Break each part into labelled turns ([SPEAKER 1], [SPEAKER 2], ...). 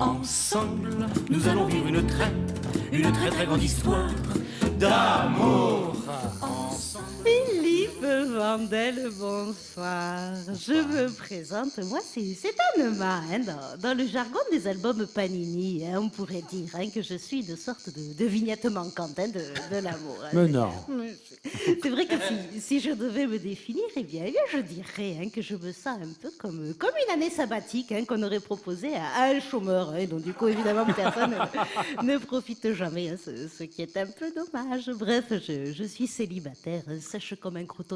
[SPEAKER 1] Ensemble, nous allons vivre une très, une très très grande histoire d'amour.
[SPEAKER 2] Philippe Vandel, bonsoir. Je me présente, moi c'est Anema, hein, dans, dans le jargon des albums Panini, hein, on pourrait dire hein, que je suis une sorte de, de vignette manquante de, de l'amour. hein.
[SPEAKER 3] Mais non.
[SPEAKER 2] C'est- vrai que si, si je devais me définir, eh bien, eh bien, je dirais que je me sens un peu comme, comme une année sabbatique qu'on aurait proposée à, à un chômeur. hein, donc du coup, évidemment, personne ne, ne profite jamais, ce, ce qui est un peu dommage. Bref, je, je suis célibataire, sèche comme un croton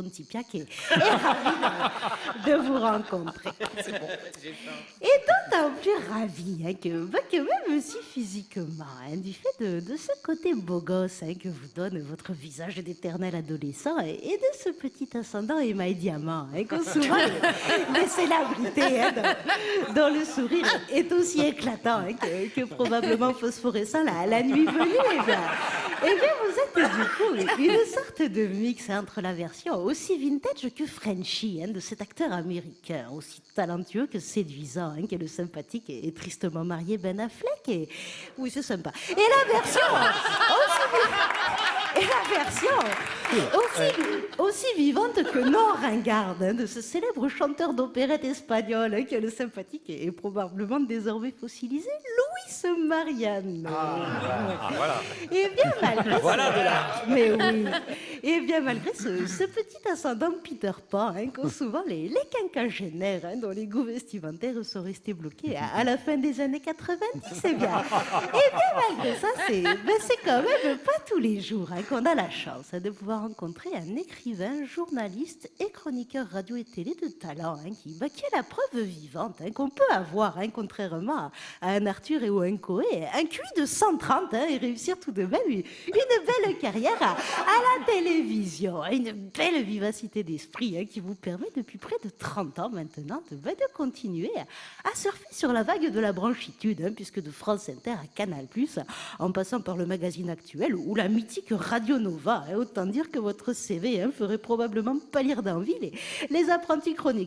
[SPEAKER 2] et, et ravie de, de vous rencontrer. Et d'autant plus ravie hein, que, bah, que même si physiquement, hein, du fait de, de ce côté beau gosse hein, que vous donne votre visage d'éternel adolescent et, et de ce petit ascendant émail diamant hein, qu'ont souvent les, célébrités dont, dont le sourire est aussi éclatant que, que probablement phosphorescent la, la nuit venue. Eh bien, eh bien, vous êtes du coup une sorte de mix entre la version aussi vintage que Frenchy hein, de cet acteur américain, aussi talentueux que séduisant, hein, qu'est le sympathique et, et tristement marié Ben Affleck. Et... Oui, c'est sympa. Et la version aussi, et la version aussi, aussi vivante que non ringarde hein, de ce célèbre chanteur d'opérette espagnol hein, qui est le sympathique et, et probablement désormais fossilisé, Luis Mariano. Et bien malgré ce... Mais oui. Et bien malgré ce, petit ascendant Peter Pan hein, qu'ont souvent les, les quinquagénaires hein, dont les goûts vestimentaires sont restés bloqués à, la fin des années 90, c'est bien. Et bien malgré ça, c'est ben, c'est quand même pas tous les jours hein, qu'on a la chance hein, de pouvoir rencontrer un écrivain, journaliste et chroniqueur radio et télé de talent hein, qui, ben, qui est la preuve vivante hein, qu'on peut avoir, hein, contrairement à, un Arthur et ou un Coé, un QI de 130 hein, et réussir tout de même une, une belle carrière à, la télévision, hein, une belle vivacité d'esprit hein, qui vous permet depuis près de 30 ans maintenant de, ben, continuer à, surfer sur la vague de la branchitude, hein, puisque de France Inter à Canal+, en passant par le magazine actuel ou la mythique Radio Nova, autant dire que votre CV ferait probablement pâlir d'envie les, les apprentis chroniqueurs